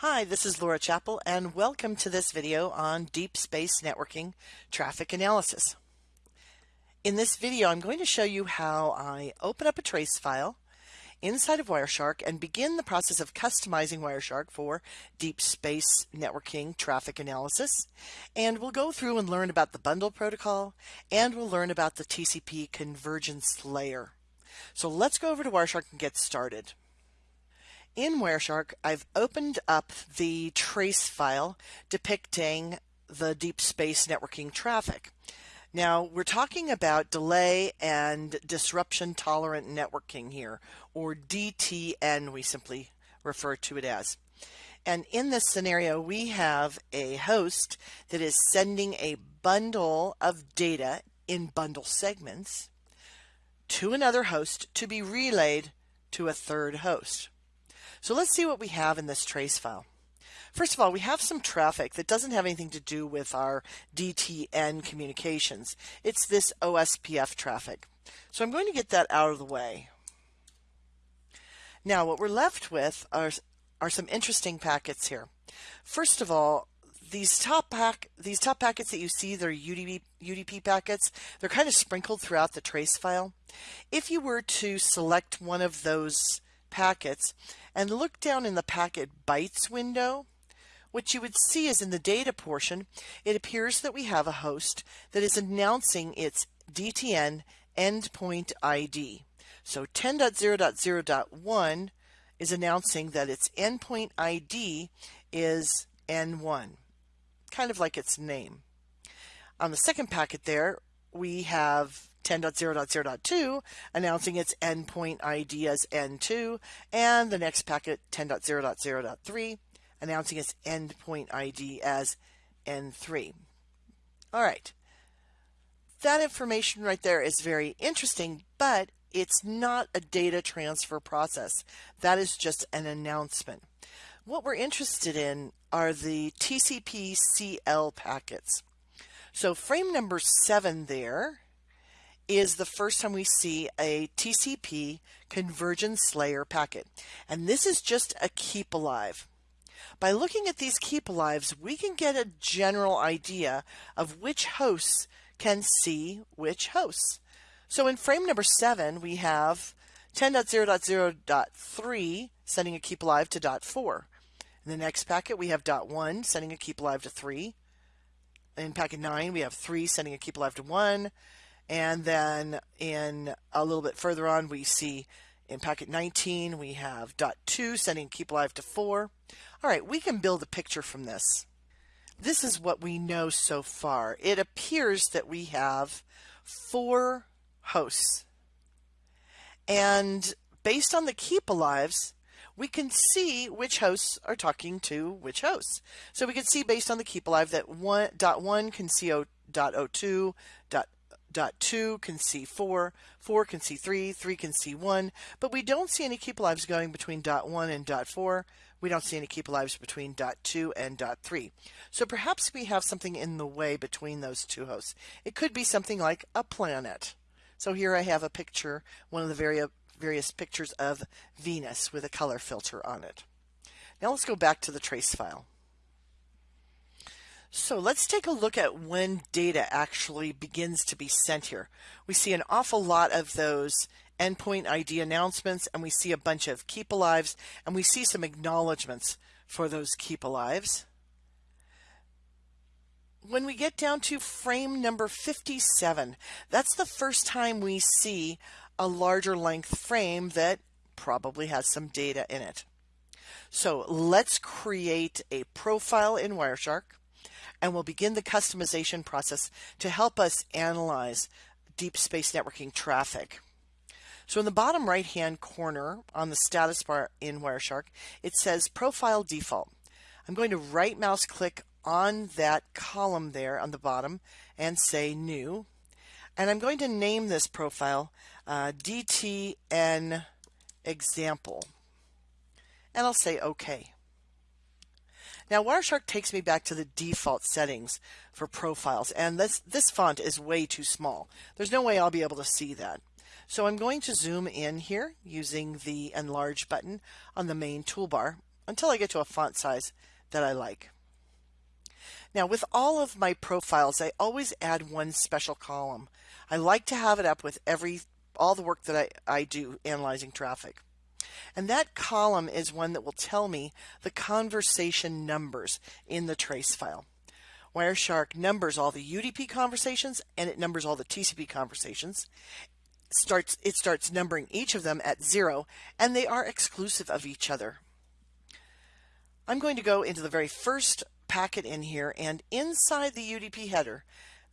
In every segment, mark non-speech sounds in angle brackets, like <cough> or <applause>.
Hi, this is Laura Chappell and welcome to this video on Deep Space Networking Traffic Analysis. In this video I'm going to show you how I open up a trace file inside of Wireshark and begin the process of customizing Wireshark for deep space networking traffic analysis. And we'll go through and learn about the bundle protocol and we'll learn about the TCP convergence layer. So let's go over to Wireshark and get started. In Wireshark, I've opened up the trace file depicting the deep space networking traffic. Now, we're talking about delay and disruption tolerant networking here, or DTN, we simply refer to it as. And in this scenario, we have a host that is sending a bundle of data in bundle segments to another host to be relayed to a third host. So let's see what we have in this trace file. First of all, we have some traffic that doesn't have anything to do with our DTN communications. It's this OSPF traffic. So I'm going to get that out of the way. Now what we're left with are, are some interesting packets here. First of all, these top pack these top packets that you see they're UDP UDP packets they're kind of sprinkled throughout the trace file if you were to select one of those packets and look down in the packet bytes window, what you would see is in the data portion, it appears that we have a host that is announcing its DTN endpoint ID. So 10.0.0.1 is announcing that its endpoint ID is N1, kind of like its name. On the second packet there, we have 10.0.0.2 announcing its endpoint ID as N2, and the next packet 10.0.0.3 announcing its endpoint ID as N3. All right. That information right there is very interesting, but it's not a data transfer process. That is just an announcement. What we're interested in are the TCP CL packets. So frame number seven there is the first time we see a TCP convergence layer packet. And this is just a keep alive. By looking at these keep alives, we can get a general idea of which hosts can see which hosts. So in frame number seven, we have 10.0.0.3 sending a keep alive to dot four. In the next packet, we have dot one sending a keep alive to three. In packet nine, we have three sending a keep alive to one. And then in a little bit further on, we see in packet 19, we have dot two sending keep alive to four. All right, we can build a picture from this. This is what we know so far. It appears that we have four hosts. And based on the keep alives, we can see which hosts are talking to which hosts. So we can see based on the keep alive that one dot one can see o, dot o two, dot dot two can see four, four can see three, three can see one, but we don't see any keep alives going between dot one and dot four. We don't see any keep alives between dot two and dot three. So perhaps we have something in the way between those two hosts. It could be something like a planet. So here I have a picture, one of the various various pictures of Venus with a color filter on it. Now let's go back to the trace file. So let's take a look at when data actually begins to be sent here. We see an awful lot of those endpoint ID announcements and we see a bunch of keep alives and we see some acknowledgments for those keep alives. When we get down to frame number 57, that's the first time we see a larger length frame that probably has some data in it. So let's create a profile in Wireshark and we'll begin the customization process to help us analyze deep space networking traffic. So in the bottom right hand corner on the status bar in Wireshark, it says profile default. I'm going to right mouse click on that column there on the bottom and say new. And I'm going to name this profile uh, DTN example. And I'll say OK. Now Wireshark takes me back to the default settings for profiles and this, this font is way too small. There's no way I'll be able to see that. So I'm going to zoom in here using the enlarge button on the main toolbar until I get to a font size that I like. Now with all of my profiles, I always add one special column. I like to have it up with every all the work that I, I do analyzing traffic. And that column is one that will tell me the conversation numbers in the trace file. Wireshark numbers all the UDP conversations and it numbers all the TCP conversations. Starts it starts numbering each of them at zero and they are exclusive of each other. I'm going to go into the very first packet in here and inside the UDP header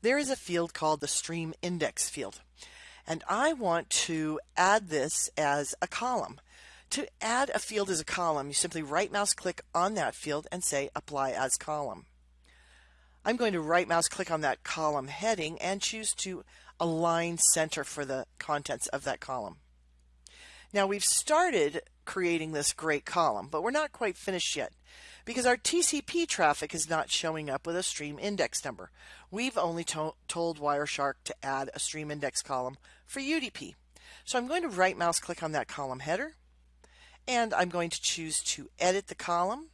there is a field called the stream index field and I want to add this as a column. To add a field as a column you simply right mouse click on that field and say apply as column. I'm going to right mouse click on that column heading and choose to align center for the contents of that column. Now we've started creating this great column, but we're not quite finished yet because our TCP traffic is not showing up with a stream index number. We've only to told Wireshark to add a stream index column for UDP. So I'm going to right mouse click on that column header and I'm going to choose to edit the column.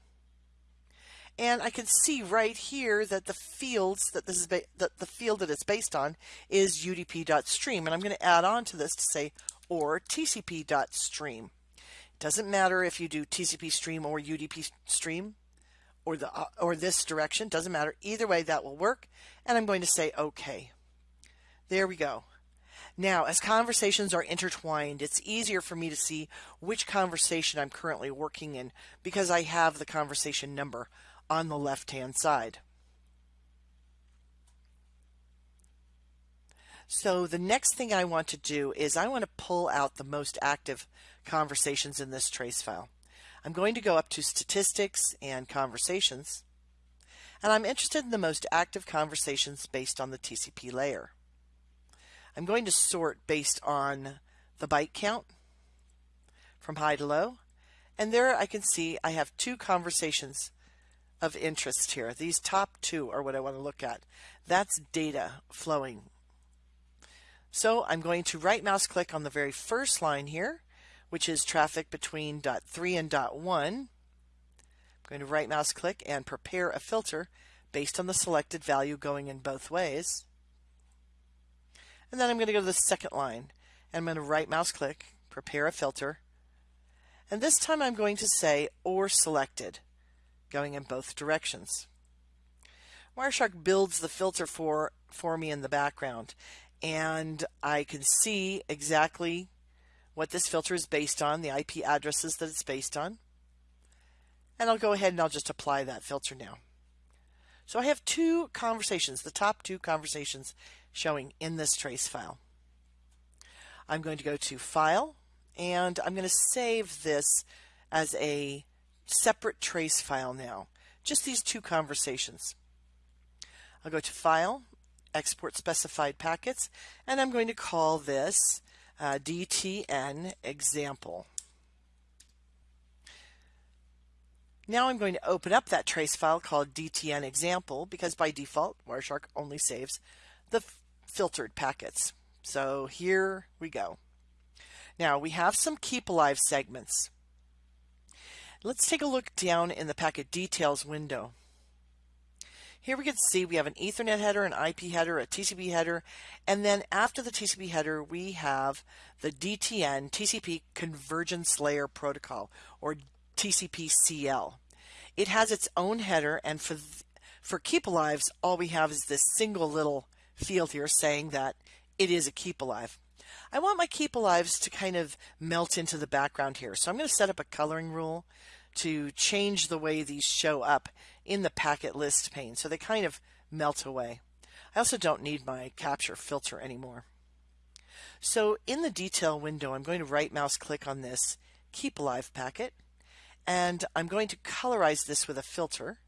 And I can see right here that the fields that this is that the field that it's based on is udp.stream and I'm going to add on to this to say or tcp.stream It doesn't matter if you do TCP stream or UDP stream or the uh, or this direction. Doesn't matter. Either way that will work. And I'm going to say okay. There we go now as conversations are intertwined it's easier for me to see which conversation I'm currently working in because I have the conversation number on the left hand side. So the next thing I want to do is I want to pull out the most active conversations in this trace file. I'm going to go up to statistics and conversations and I'm interested in the most active conversations based on the TCP layer. I'm going to sort based on the byte count from high to low and there I can see I have two conversations of interest here. These top two are what I want to look at. That's data flowing. So I'm going to right mouse click on the very first line here, which is traffic between dot 3 and dot 1. I'm going to right mouse click and prepare a filter based on the selected value going in both ways. And then I'm going to go to the second line and I'm going to right mouse click, prepare a filter. And this time I'm going to say or selected going in both directions. Wireshark builds the filter for, for me in the background and I can see exactly what this filter is based on, the IP addresses that it's based on. And I'll go ahead and I'll just apply that filter now. So I have two conversations, the top two conversations showing in this trace file. I'm going to go to File and I'm going to save this as a separate trace file now. Just these two conversations. I'll go to File, Export Specified Packets, and I'm going to call this uh, DTN Example. Now I'm going to open up that trace file called DTN Example because by default Wireshark only saves the filtered packets. So here we go. Now we have some keep alive segments. Let's take a look down in the packet details window. Here we can see we have an Ethernet header, an IP header, a TCP header, and then after the TCP header, we have the DTN TCP Convergence Layer Protocol, or TCP-CL. It has its own header, and for for Keep Alives, all we have is this single little field here saying that it is a Keep Alive. I want my Keep Alives to kind of melt into the background here. So I'm going to set up a coloring rule to change the way these show up in the packet list pane. So they kind of melt away. I also don't need my capture filter anymore. So in the detail window, I'm going to right mouse click on this Keep Alive packet and I'm going to colorize this with a filter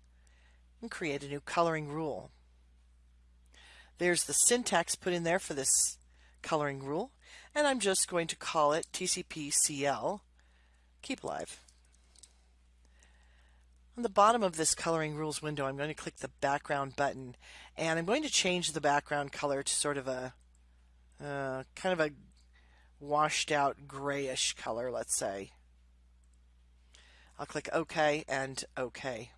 and create a new coloring rule. There's the syntax put in there for this coloring rule and I'm just going to call it TCP-CL Keep Alive. On the bottom of this coloring rules window, I'm going to click the background button and I'm going to change the background color to sort of a uh, kind of a washed out grayish color, let's say. I'll click OK and OK.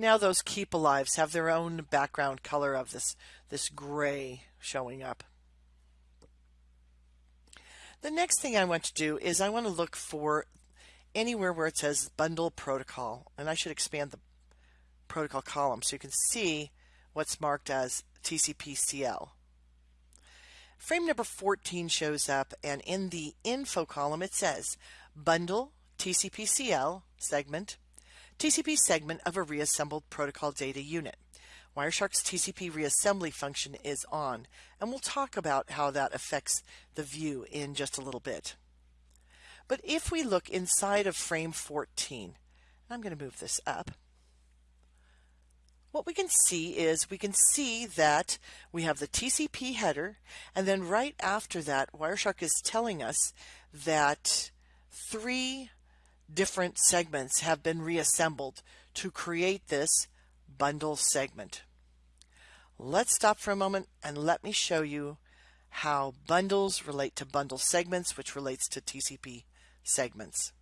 Now those keep alives have their own background color of this, this gray showing up. The next thing I want to do is I want to look for anywhere where it says bundle protocol and I should expand the protocol column so you can see what's marked as TCP-CL. Frame number 14 shows up and in the info column it says bundle TCP-CL segment TCP segment of a reassembled protocol data unit. Wireshark's TCP reassembly function is on and we'll talk about how that affects the view in just a little bit. But if we look inside of frame 14, I'm going to move this up, what we can see is we can see that we have the TCP header and then right after that Wireshark is telling us that three different segments have been reassembled to create this bundle segment. Let's stop for a moment and let me show you how bundles relate to bundle segments which relates to TCP segments.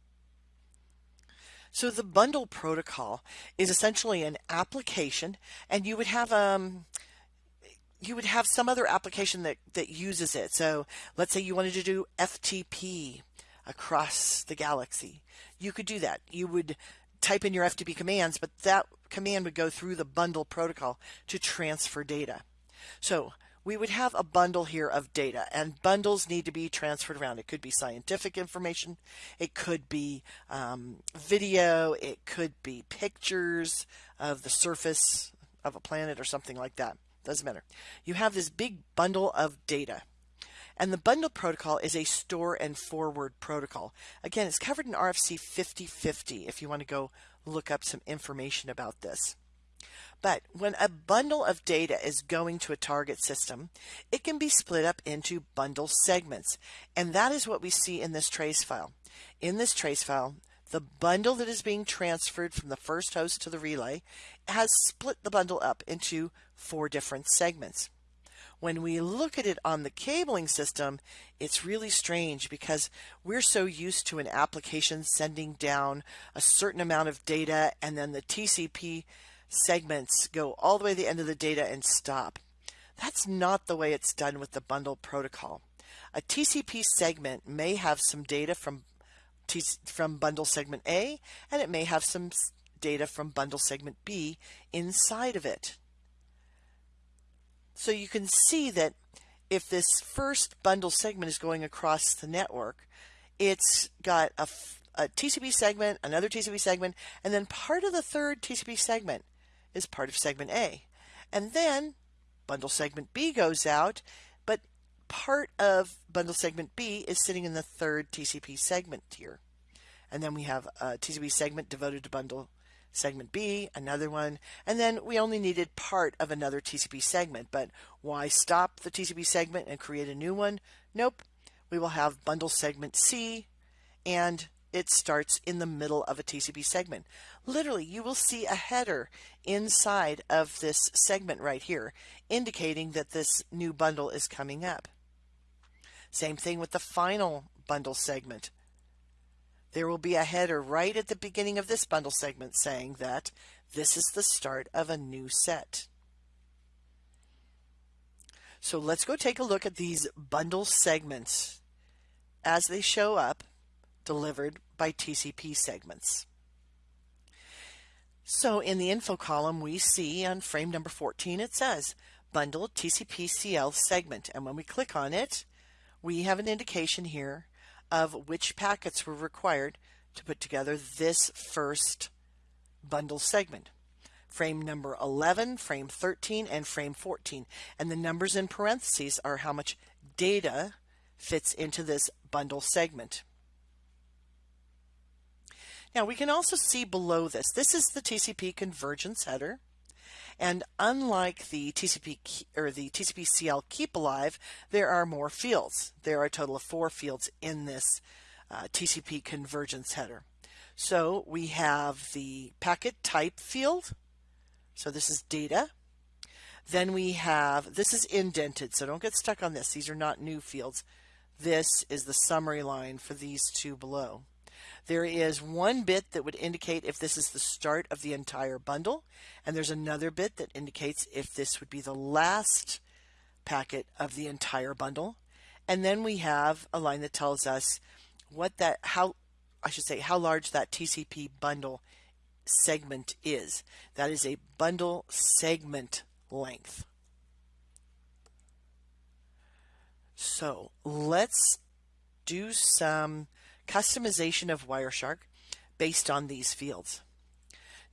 So the bundle protocol is essentially an application and you would have um you would have some other application that, that uses it. So let's say you wanted to do FTP across the galaxy. You could do that. You would type in your FTP commands, but that command would go through the bundle protocol to transfer data. So we would have a bundle here of data and bundles need to be transferred around. It could be scientific information, it could be um, video, it could be pictures of the surface of a planet or something like that. Doesn't matter. You have this big bundle of data. And the bundle protocol is a store and forward protocol. Again, it's covered in RFC 5050 if you want to go look up some information about this. But when a bundle of data is going to a target system, it can be split up into bundle segments. And that is what we see in this trace file. In this trace file, the bundle that is being transferred from the first host to the relay has split the bundle up into four different segments. When we look at it on the cabling system, it's really strange because we're so used to an application sending down a certain amount of data and then the TCP segments go all the way to the end of the data and stop. That's not the way it's done with the bundle protocol. A TCP segment may have some data from from bundle segment A and it may have some data from bundle segment B inside of it. So you can see that if this first bundle segment is going across the network, it's got a, a TCP segment, another TCP segment, and then part of the third TCP segment is part of segment A. And then bundle segment B goes out, but part of bundle segment B is sitting in the third TCP segment here. And then we have a TCP segment devoted to bundle segment B, another one, and then we only needed part of another TCP segment. But why stop the TCP segment and create a new one? Nope. We will have bundle segment C and it starts in the middle of a TCP segment. Literally, you will see a header inside of this segment right here, indicating that this new bundle is coming up. Same thing with the final bundle segment. There will be a header right at the beginning of this bundle segment saying that this is the start of a new set. So let's go take a look at these bundle segments as they show up delivered by TCP segments. So in the info column, we see on frame number 14, it says bundle TCP-CL segment. And when we click on it, we have an indication here of which packets were required to put together this first bundle segment. Frame number 11, frame 13, and frame 14. And the numbers in parentheses are how much data fits into this bundle segment. Now we can also see below this, this is the TCP convergence header. And unlike the TCP or the TCP CL keep alive, there are more fields. There are a total of four fields in this uh, TCP convergence header. So we have the packet type field. So this is data. Then we have, this is indented, so don't get stuck on this. These are not new fields. This is the summary line for these two below. There is one bit that would indicate if this is the start of the entire bundle, and there's another bit that indicates if this would be the last packet of the entire bundle. And then we have a line that tells us what that, how, I should say, how large that TCP bundle segment is. That is a bundle segment length. So let's do some customization of Wireshark based on these fields.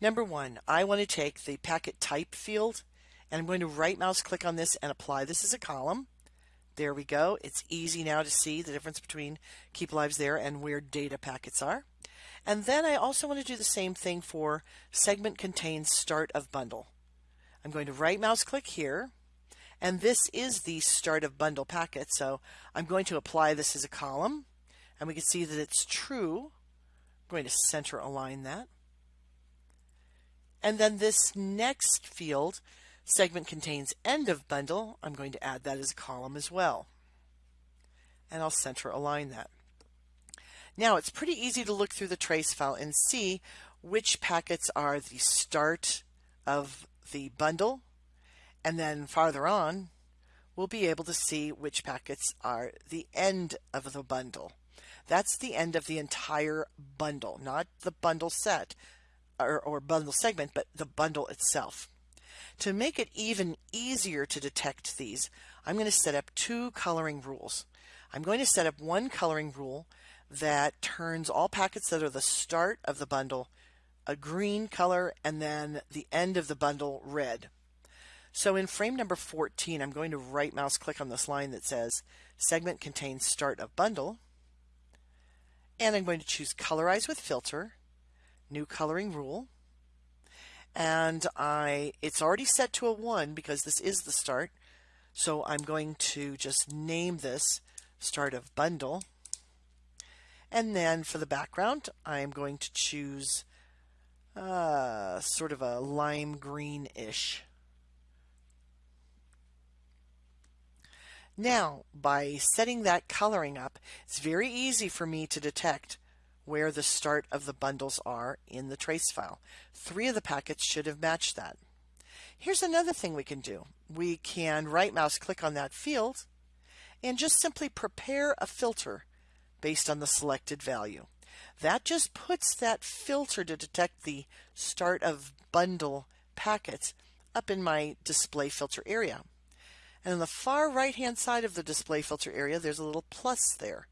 Number one, I want to take the packet type field and I'm going to right mouse click on this and apply this as a column. There we go. It's easy now to see the difference between keep lives there and where data packets are. And then I also want to do the same thing for segment contains start of bundle. I'm going to right mouse click here and this is the start of bundle packet. So I'm going to apply this as a column and we can see that it's true. I'm going to center align that. And then this next field, segment contains end of bundle, I'm going to add that as a column as well. And I'll center align that. Now it's pretty easy to look through the trace file and see which packets are the start of the bundle. And then farther on, we'll be able to see which packets are the end of the bundle. That's the end of the entire bundle, not the bundle set or, or bundle segment, but the bundle itself. To make it even easier to detect these, I'm going to set up two coloring rules. I'm going to set up one coloring rule that turns all packets that are the start of the bundle a green color and then the end of the bundle red. So in frame number 14, I'm going to right mouse click on this line that says segment contains start of bundle and I'm going to choose colorize with filter, new coloring rule. And I, it's already set to a one because this is the start. So I'm going to just name this start of bundle. And then for the background, I'm going to choose uh, sort of a lime green-ish. Now, by setting that coloring up, it's very easy for me to detect where the start of the bundles are in the trace file. Three of the packets should have matched that. Here's another thing we can do. We can right mouse click on that field and just simply prepare a filter based on the selected value. That just puts that filter to detect the start of bundle packets up in my display filter area. And on the far right hand side of the display filter area, there's a little plus there.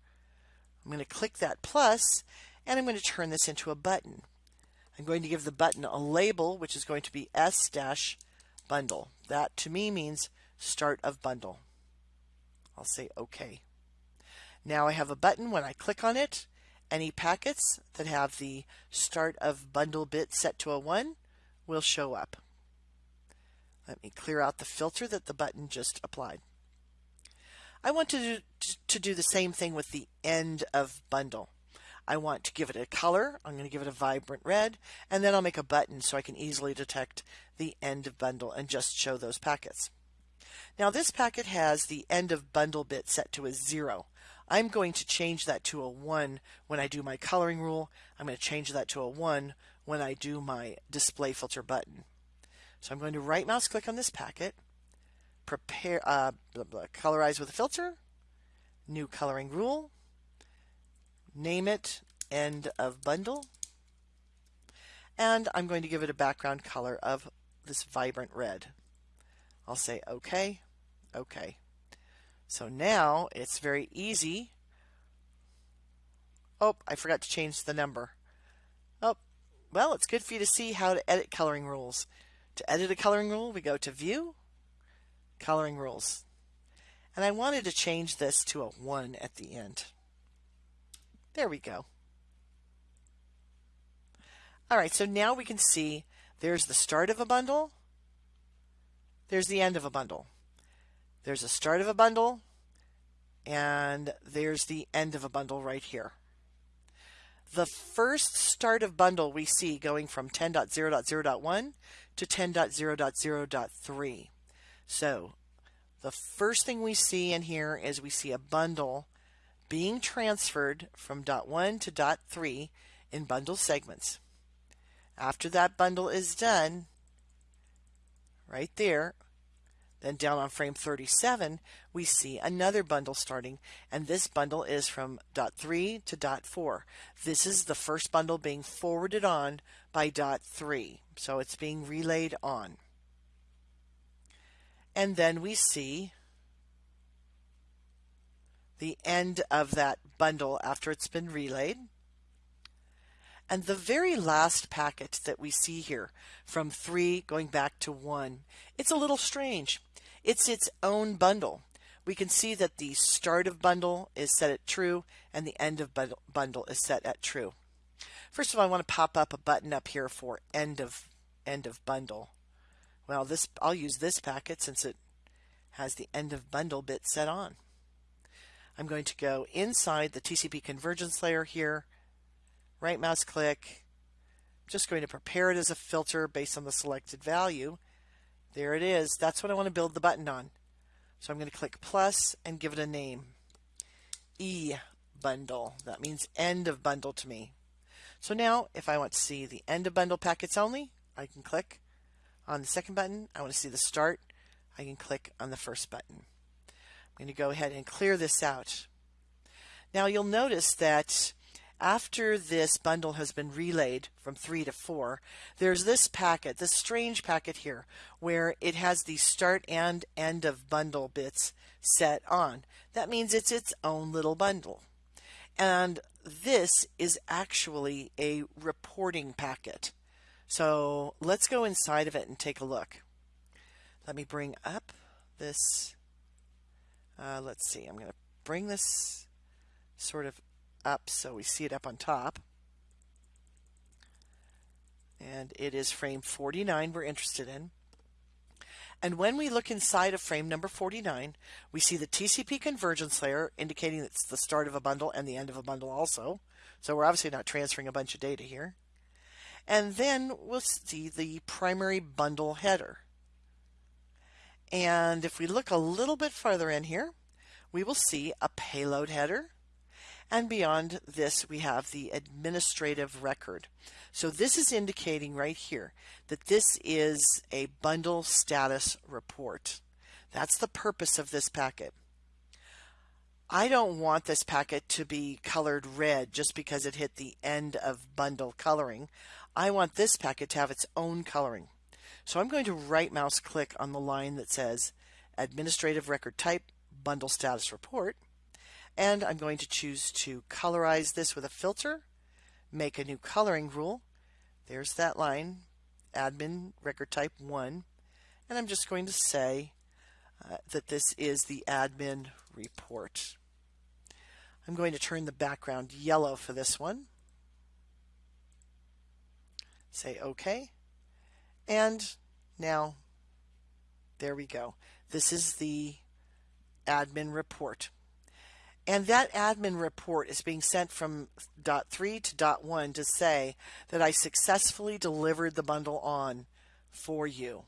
I'm going to click that plus and I'm going to turn this into a button. I'm going to give the button a label, which is going to be S-bundle. That to me means start of bundle. I'll say OK. Now I have a button. When I click on it, any packets that have the start of bundle bit set to a 1 will show up. Let me clear out the filter that the button just applied. I want to do, to do the same thing with the end of bundle. I want to give it a color. I'm going to give it a vibrant red, and then I'll make a button so I can easily detect the end of bundle and just show those packets. Now this packet has the end of bundle bit set to a zero. I'm going to change that to a one when I do my coloring rule. I'm going to change that to a one when I do my display filter button. So I'm going to right mouse click on this packet, prepare, uh, blah, blah, colorize with a filter, new coloring rule, name it end of bundle, and I'm going to give it a background color of this vibrant red. I'll say OK, OK. So now it's very easy. Oh, I forgot to change the number. Oh, well, it's good for you to see how to edit coloring rules. To edit a coloring rule, we go to View, Coloring Rules. And I wanted to change this to a 1 at the end. There we go. All right, so now we can see there's the start of a bundle, there's the end of a bundle. There's a start of a bundle, and there's the end of a bundle right here the first start of bundle we see going from 10.0.0.1 to 10.0.0.3. So the first thing we see in here is we see a bundle being transferred from dot 1 to dot 3 in bundle segments. After that bundle is done, right there, then down on frame 37, we see another bundle starting, and this bundle is from dot 3 to dot 4. This is the first bundle being forwarded on by dot 3, so it's being relayed on. And then we see the end of that bundle after it's been relayed. And the very last packet that we see here from 3 going back to 1, it's a little strange. It's its own bundle. We can see that the start of bundle is set at true and the end of bundle is set at true. First of all, I want to pop up a button up here for end of end of bundle. Well, this I'll use this packet since it has the end of bundle bit set on. I'm going to go inside the TCP convergence layer here, right mouse click, just going to prepare it as a filter based on the selected value. There it is. That's what I want to build the button on. So I'm going to click plus and give it a name. E bundle. That means end of bundle to me. So now if I want to see the end of bundle packets only, I can click on the second button. I want to see the start. I can click on the first button. I'm going to go ahead and clear this out. Now you'll notice that after this bundle has been relayed from 3 to 4, there's this packet, this strange packet here, where it has the start and end of bundle bits set on. That means it's its own little bundle. And this is actually a reporting packet. So let's go inside of it and take a look. Let me bring up this, uh, let's see, I'm going to bring this sort of up so we see it up on top. And it is frame 49 we're interested in. And when we look inside of frame number 49, we see the TCP convergence layer indicating it's the start of a bundle and the end of a bundle also. So we're obviously not transferring a bunch of data here. And then we'll see the primary bundle header. And if we look a little bit farther in here, we will see a payload header and beyond this, we have the administrative record. So this is indicating right here that this is a bundle status report. That's the purpose of this packet. I don't want this packet to be colored red just because it hit the end of bundle coloring. I want this packet to have its own coloring. So I'm going to right mouse click on the line that says administrative record type bundle status report and I'm going to choose to colorize this with a filter, make a new coloring rule. There's that line, admin record type 1. And I'm just going to say uh, that this is the admin report. I'm going to turn the background yellow for this one. Say OK. And now, there we go. This is the admin report. And that admin report is being sent from dot three to dot one to say that I successfully delivered the bundle on for you.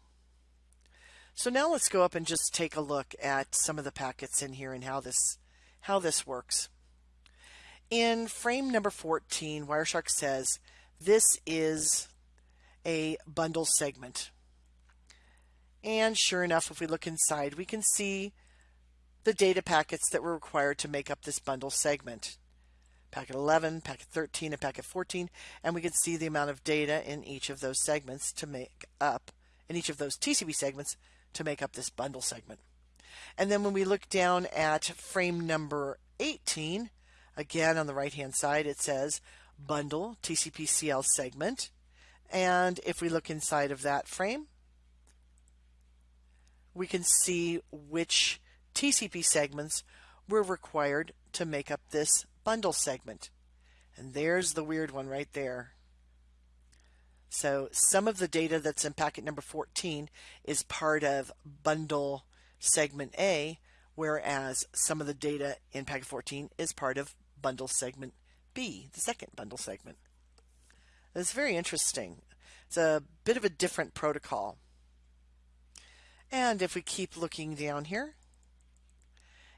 So now let's go up and just take a look at some of the packets in here and how this how this works. In frame number 14, Wireshark says this is a bundle segment. And sure enough, if we look inside, we can see the data packets that were required to make up this bundle segment. Packet 11, packet 13, and packet 14, and we can see the amount of data in each of those segments to make up, in each of those TCP segments to make up this bundle segment. And then when we look down at frame number 18, again on the right hand side it says bundle TCP-CL segment. And if we look inside of that frame, we can see which TCP segments were required to make up this bundle segment. And there's the weird one right there. So some of the data that's in packet number 14 is part of bundle segment A, whereas some of the data in packet 14 is part of bundle segment B, the second bundle segment. It's very interesting. It's a bit of a different protocol. And if we keep looking down here,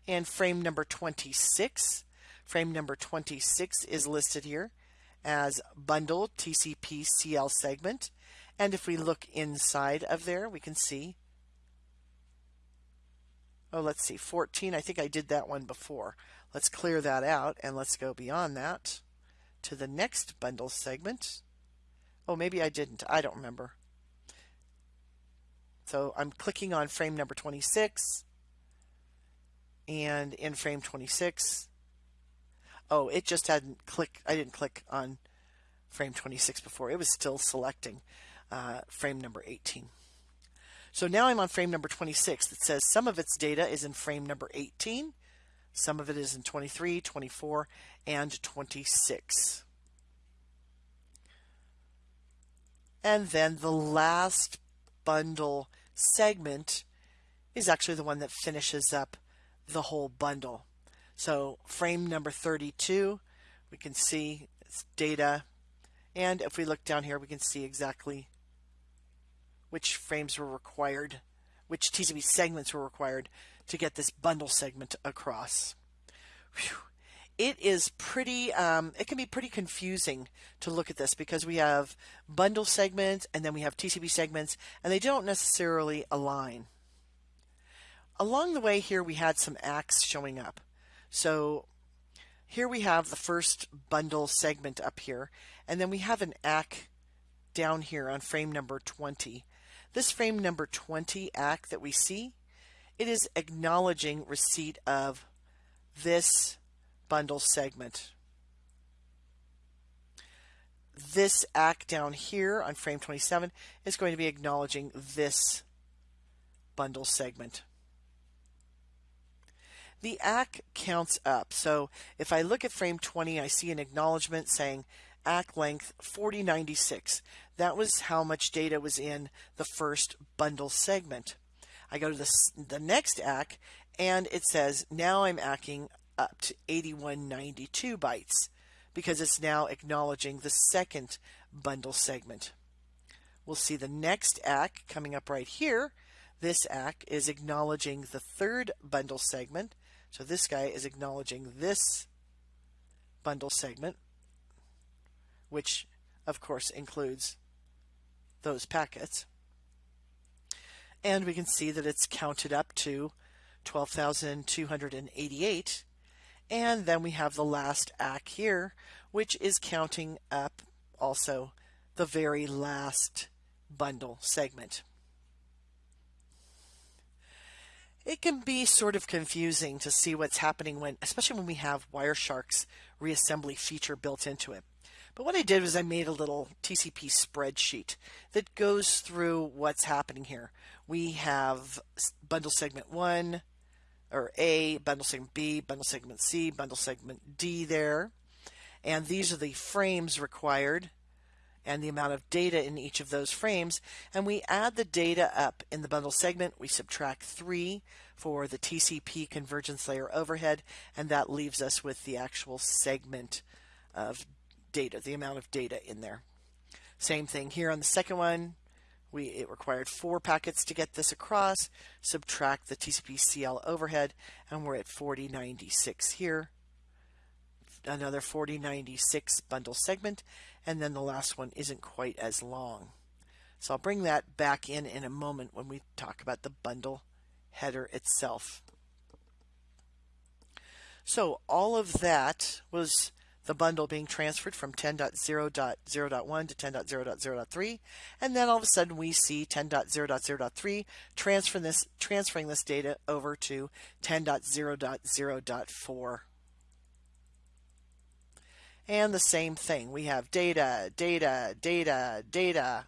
and frame number 26. Frame number 26 is listed here as bundle TCP CL segment. And if we look inside of there, we can see, oh, let's see, 14. I think I did that one before. Let's clear that out and let's go beyond that to the next bundle segment. Oh, maybe I didn't. I don't remember. So I'm clicking on frame number 26 and in frame 26. Oh, it just hadn't clicked. I didn't click on frame 26 before. It was still selecting uh, frame number 18. So now I'm on frame number 26 that says some of its data is in frame number 18, some of it is in 23, 24, and 26. And then the last bundle segment is actually the one that finishes up the whole bundle. So frame number 32, we can see it's data. And if we look down here, we can see exactly which frames were required, which TCP segments were required to get this bundle segment across. Whew. It is pretty, um, it can be pretty confusing to look at this because we have bundle segments and then we have TCP segments and they don't necessarily align. Along the way here we had some ACKs showing up. So here we have the first bundle segment up here and then we have an ACK down here on frame number 20 this frame number 20 ACK that we see, it is acknowledging receipt of this bundle segment. This ACK down here on frame 27 is going to be acknowledging this bundle segment. The ACK counts up. So if I look at frame 20, I see an acknowledgement saying ACK length 4096. That was how much data was in the first bundle segment. I go to the, the next ACK and it says now I'm ACKing up to 8192 bytes because it's now acknowledging the second bundle segment. We'll see the next ACK coming up right here. This ACK is acknowledging the third bundle segment. So this guy is acknowledging this bundle segment which of course includes those packets. And we can see that it's counted up to 12,288. And then we have the last ACK here, which is counting up also the very last bundle segment. It can be sort of confusing to see what's happening when, especially when we have Wireshark's reassembly feature built into it. But what I did was I made a little TCP spreadsheet that goes through what's happening here. We have bundle segment 1, or A, bundle segment B, bundle segment C, bundle segment D there. And these are the frames required and the amount of data in each of those frames. And we add the data up in the bundle segment. We subtract 3 for the TCP convergence layer overhead, and that leaves us with the actual segment of data, the amount of data in there. Same thing here on the second one. We, it required four packets to get this across. Subtract the TCP CL overhead, and we're at 4096 here. Another 4096 bundle segment, and then the last one isn't quite as long. So I'll bring that back in in a moment when we talk about the bundle header itself. So all of that was the bundle being transferred from 10.0.0.1 to 10.0.0.3 and then all of a sudden we see 10.0.0.3 transfer this transferring this data over to 10.0.0.4 and the same thing. We have data data data data.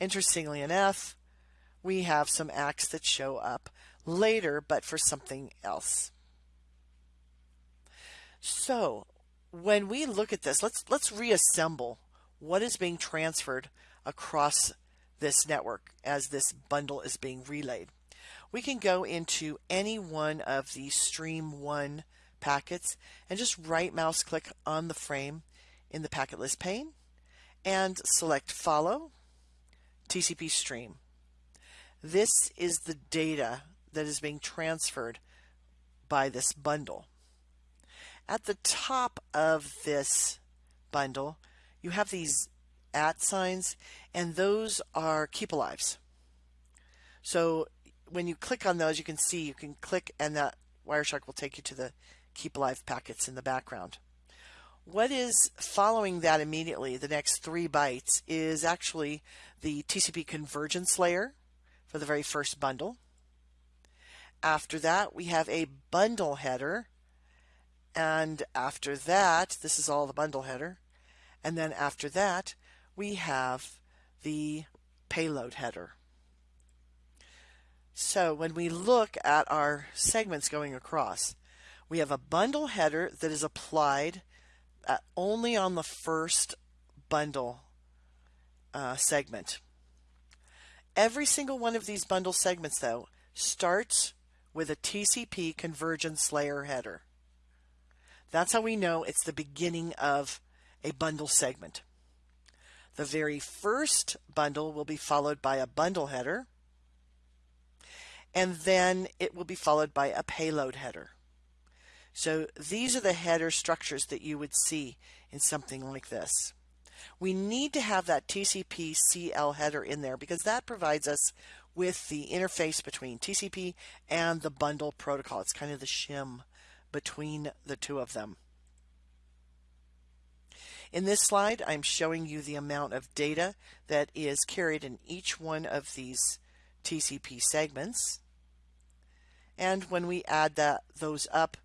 Interestingly enough we have some ACKs that show up later but for something else. So when we look at this, let's let's reassemble what is being transferred across this network as this bundle is being relayed. We can go into any one of the stream one packets and just right mouse click on the frame in the packet list pane and select follow TCP stream. This is the data that is being transferred by this bundle. At the top of this bundle, you have these at signs, and those are keep alives. So when you click on those, you can see you can click and that Wireshark will take you to the keep live packets in the background. What is following that immediately, the next three bytes, is actually the TCP convergence layer for the very first bundle. After that, we have a bundle header. And after that, this is all the bundle header. And then after that, we have the payload header. So when we look at our segments going across, we have a bundle header that is applied uh, only on the first bundle uh, segment. Every single one of these bundle segments, though, starts with a TCP convergence layer header. That's how we know it's the beginning of a bundle segment. The very first bundle will be followed by a bundle header, and then it will be followed by a payload header. So these are the header structures that you would see in something like this. We need to have that TCP CL header in there because that provides us with the interface between TCP and the bundle protocol. It's kind of the shim between the two of them. In this slide, I'm showing you the amount of data that is carried in each one of these TCP segments. And when we add that those up,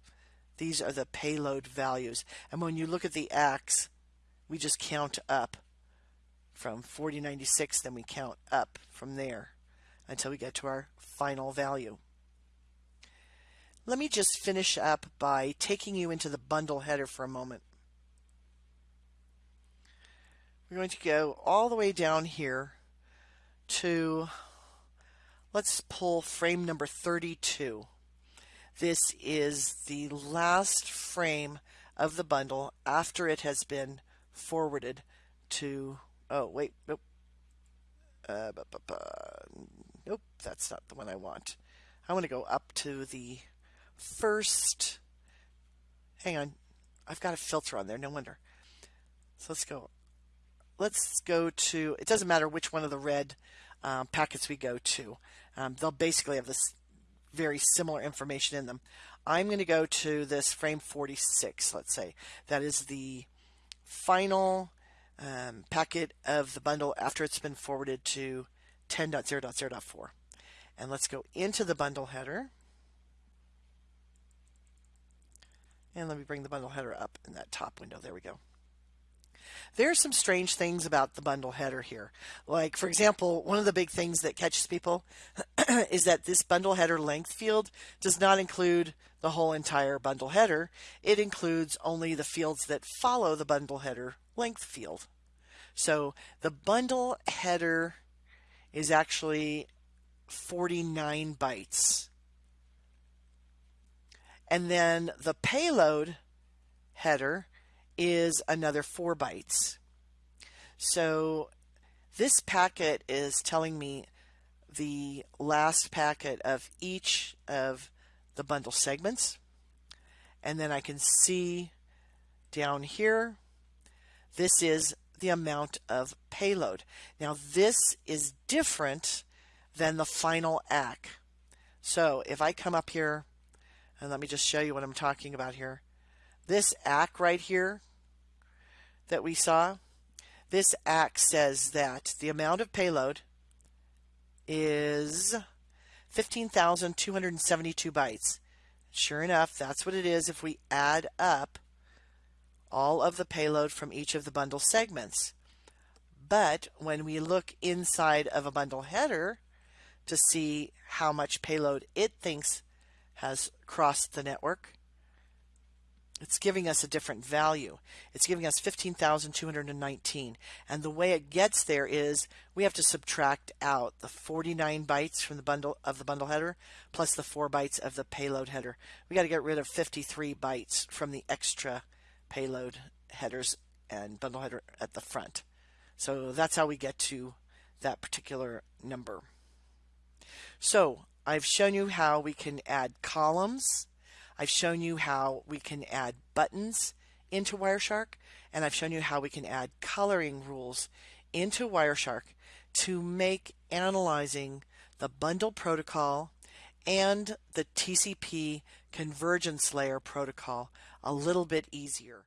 these are the payload values. And when you look at the X, we just count up from 4096, then we count up from there until we get to our final value. Let me just finish up by taking you into the bundle header for a moment. We're going to go all the way down here to, let's pull frame number 32. This is the last frame of the bundle after it has been forwarded to, oh, wait, nope. Uh, bu bu bu. Nope, that's not the one I want. I want to go up to the first, hang on, I've got a filter on there, no wonder. So let's go, let's go to, it doesn't matter which one of the red um, packets we go to. Um, they'll basically have this very similar information in them. I'm going to go to this frame 46, let's say. That is the final um, packet of the bundle after it's been forwarded to 10.0.0.4. And let's go into the bundle header. And let me bring the bundle header up in that top window. There we go. There are some strange things about the bundle header here. Like, for example, one of the big things that catches people <clears throat> is that this bundle header length field does not include the whole entire bundle header. It includes only the fields that follow the bundle header length field. So the bundle header is actually 49 bytes. And then the payload header is another 4 bytes. So this packet is telling me the last packet of each of the bundle segments. And then I can see down here, this is the amount of payload. Now this is different than the final ACK. So if I come up here, and let me just show you what I'm talking about here. This ACK right here that we saw, this ACK says that the amount of payload is 15,272 bytes. Sure enough, that's what it is if we add up all of the payload from each of the bundle segments. But when we look inside of a bundle header to see how much payload it thinks has crossed the network, it's giving us a different value. It's giving us 15,219. And the way it gets there is we have to subtract out the 49 bytes from the bundle of the bundle header plus the 4 bytes of the payload header. We got to get rid of 53 bytes from the extra payload headers and bundle header at the front. So that's how we get to that particular number. So I've shown you how we can add columns I've shown you how we can add buttons into Wireshark, and I've shown you how we can add coloring rules into Wireshark to make analyzing the bundle protocol and the TCP convergence layer protocol a little bit easier.